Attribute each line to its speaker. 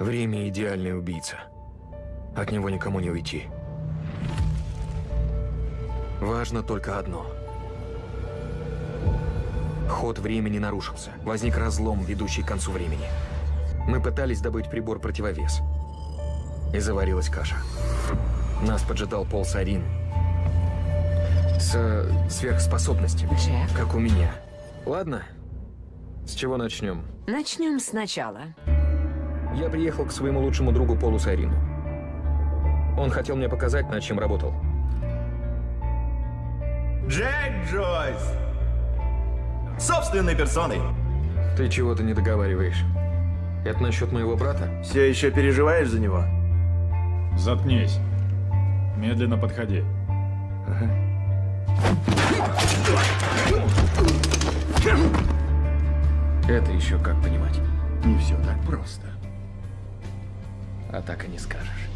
Speaker 1: Время – идеальный убийца. От него никому не уйти. Важно только одно. Ход времени нарушился. Возник разлом, ведущий к концу времени. Мы пытались добыть прибор-противовес. И заварилась каша. Нас поджидал Пол Сарин. С э, сверхспособностями,
Speaker 2: Джек.
Speaker 1: как у меня. Ладно, с чего начнем?
Speaker 2: Начнем сначала.
Speaker 1: Я приехал к своему лучшему другу Полу Сарину. Он хотел мне показать, над чем работал.
Speaker 3: Джек Джойс! Собственной персоной.
Speaker 1: Ты чего-то не договариваешь. Это насчет моего брата?
Speaker 3: Все еще переживаешь за него?
Speaker 4: Заткнись. Медленно подходи.
Speaker 1: Это еще как понимать.
Speaker 3: Не все так просто.
Speaker 1: А так и не скажешь.